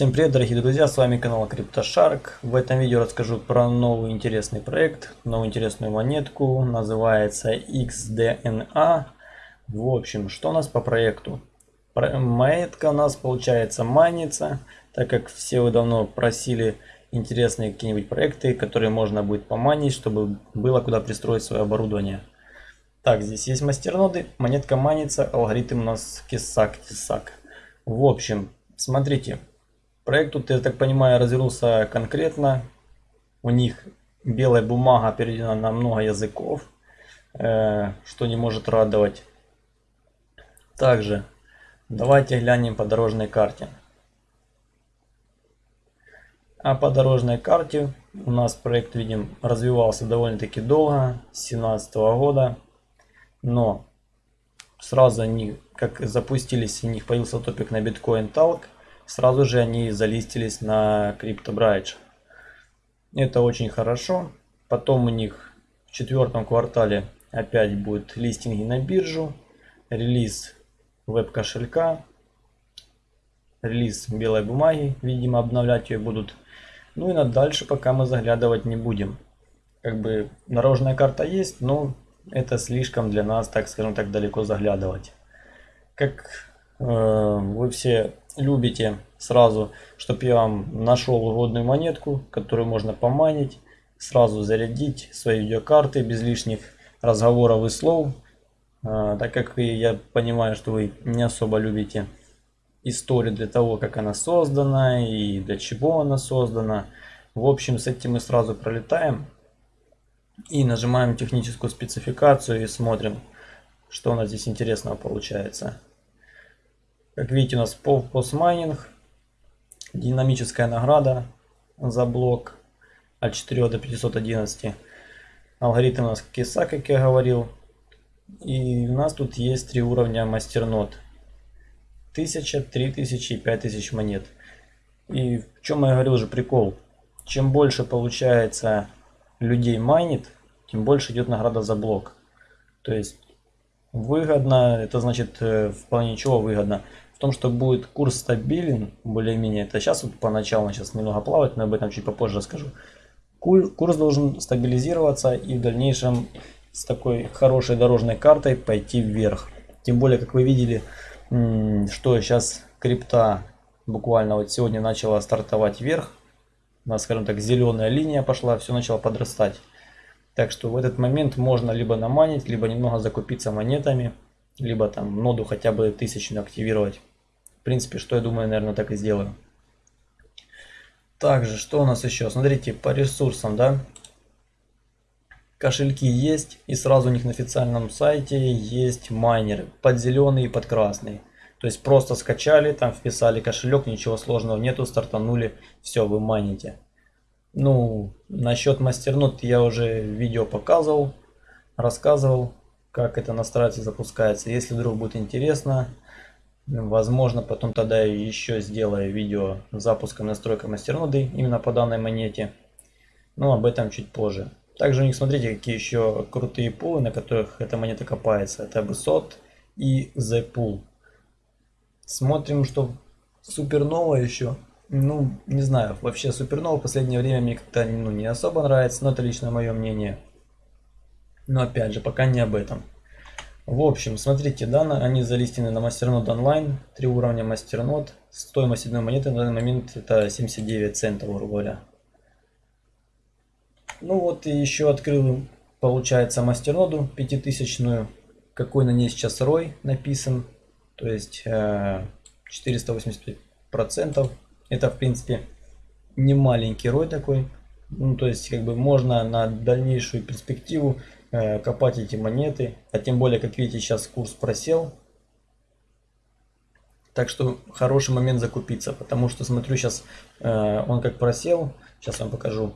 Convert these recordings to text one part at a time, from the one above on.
Всем привет, дорогие друзья, с вами канал CryptoShark. В этом видео расскажу про новый интересный проект, новую интересную монетку, называется XDNA. В общем, что у нас по проекту? Монетка у нас получается манится, так как все вы давно просили интересные какие-нибудь проекты, которые можно будет поманить, чтобы было куда пристроить свое оборудование. Так, здесь есть мастерноды, монетка манится, алгоритм у нас кисак-тисак. В общем, смотрите, Проект тут, я так понимаю, развернулся конкретно. У них белая бумага переведена на много языков, э, что не может радовать. Также давайте глянем по дорожной карте. А по дорожной карте у нас проект, видим, развивался довольно-таки долго, с 2017 года. Но сразу они, как запустились, у них появился топик на Bitcoin Talk – сразу же они залистились на CryptoBridge. Это очень хорошо. Потом у них в четвертом квартале опять будет листинги на биржу, релиз веб-кошелька, релиз белой бумаги, видимо обновлять ее будут. Ну и на дальше пока мы заглядывать не будем. Как бы дорожная карта есть, но это слишком для нас, так скажем так, далеко заглядывать. Как э, вы все любите сразу, чтобы я вам нашел угодную монетку, которую можно поманить, сразу зарядить свои видеокарты без лишних разговоров и слов, а, так как я понимаю, что вы не особо любите историю для того, как она создана и для чего она создана. В общем, с этим мы сразу пролетаем и нажимаем техническую спецификацию и смотрим, что у нас здесь интересного получается. Как видите, у нас постмайнинг, динамическая награда за блок от 4 до 511. Алгоритм у нас киса, как я говорил. И у нас тут есть три уровня мастернод. 1000, 3000 и 5000 монет. И в чем я говорил уже прикол. Чем больше получается людей майнит, тем больше идет награда за блок. То есть выгодно, это значит э, в плане чего выгодно том, что будет курс стабилен, более-менее, это сейчас вот поначалу, сейчас немного плавать, но об этом чуть попозже расскажу. Курс должен стабилизироваться и в дальнейшем с такой хорошей дорожной картой пойти вверх. Тем более, как вы видели, что сейчас крипта буквально вот сегодня начала стартовать вверх. У нас, скажем так, зеленая линия пошла, все начало подрастать. Так что в этот момент можно либо наманить, либо немного закупиться монетами, либо там ноду хотя бы тысячную активировать. В принципе, что я думаю, наверное, так и сделаю. Также, что у нас еще? Смотрите, по ресурсам, да. Кошельки есть, и сразу у них на официальном сайте есть майнеры, под зеленый и под красный. То есть просто скачали, там вписали кошелек, ничего сложного нету, стартанули, все, вы майните. Ну, насчет мастернот я уже видео показывал, рассказывал, как это настраивается и запускается. Если вдруг будет интересно, Возможно, потом тогда еще сделаю видео с запуском настройка мастерноды именно по данной монете. Но об этом чуть позже. Также у них смотрите, какие еще крутые пулы, на которых эта монета копается. Это BSOT и The Pool. Смотрим, что супернова еще. Ну, не знаю, вообще супернова в последнее время мне как-то ну, не особо нравится, но это лично мое мнение. Но опять же, пока не об этом. В общем, смотрите, да, они залистены на мастернод онлайн, три уровня мастернод. Стоимость одной монеты на данный момент это 79 центов, грубо говоря. Ну вот и еще открыл, получается, мастерноду пятитысячную. Какой на ней сейчас рой написан. То есть 485 э, процентов. Это в принципе не маленький рой такой. Ну то есть как бы можно на дальнейшую перспективу Э, копать эти монеты. А тем более, как видите, сейчас курс просел. Так что хороший момент закупиться, потому что смотрю сейчас э, он как просел. Сейчас вам покажу.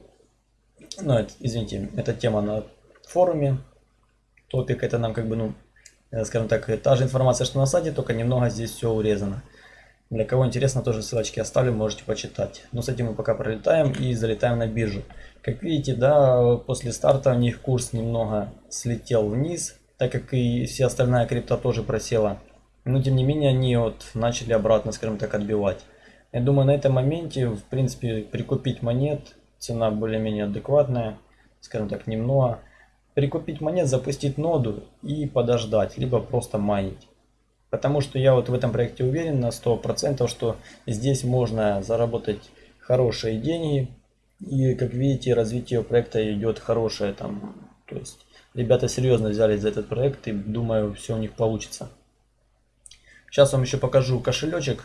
Ну, извините, это тема на форуме. Топик это нам как бы, ну, э, скажем так, та же информация, что на сайте, только немного здесь все урезано. Для кого интересно, тоже ссылочки оставлю, можете почитать. Но с этим мы пока пролетаем и залетаем на биржу. Как видите, да, после старта у них курс немного слетел вниз, так как и вся остальная крипта тоже просела. Но тем не менее они вот начали обратно, скажем так, отбивать. Я думаю, на этом моменте, в принципе, прикупить монет, цена более-менее адекватная, скажем так, немного. Прикупить монет, запустить ноду и подождать, либо просто майнить. Потому что я вот в этом проекте уверен на 100%, что здесь можно заработать хорошие деньги. И как видите, развитие проекта идет хорошее там. То есть ребята серьезно взялись за этот проект и думаю, все у них получится. Сейчас вам еще покажу кошелечек.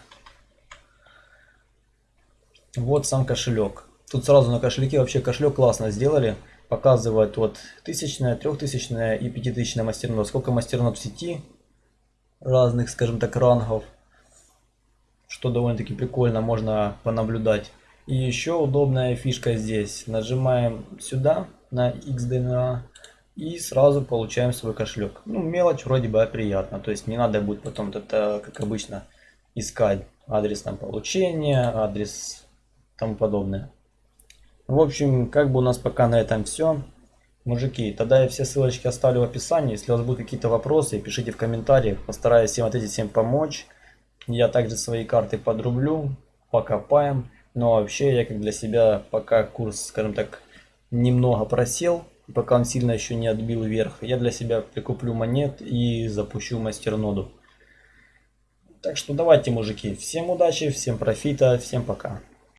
Вот сам кошелек. Тут сразу на кошельке вообще кошелек классно сделали. Показывает вот тысячная, трехтысячная и пятитысячная мастернод. Сколько мастернод в сети разных, скажем так, рангов. Что довольно-таки прикольно, можно понаблюдать. И еще удобная фишка здесь. Нажимаем сюда на XDNA и сразу получаем свой кошелек. Ну, мелочь вроде бы приятно. То есть не надо будет потом это, как обычно, искать адрес там получения, адрес тому подобное. В общем, как бы у нас пока на этом все. Мужики, тогда я все ссылочки оставлю в описании. Если у вас будут какие-то вопросы, пишите в комментариях. Постараюсь всем ответить, всем помочь. Я также свои карты подрублю, покопаем. Но вообще я как для себя, пока курс, скажем так, немного просел, пока он сильно еще не отбил вверх, я для себя прикуплю монет и запущу мастерноду. Так что давайте, мужики, всем удачи, всем профита, всем пока.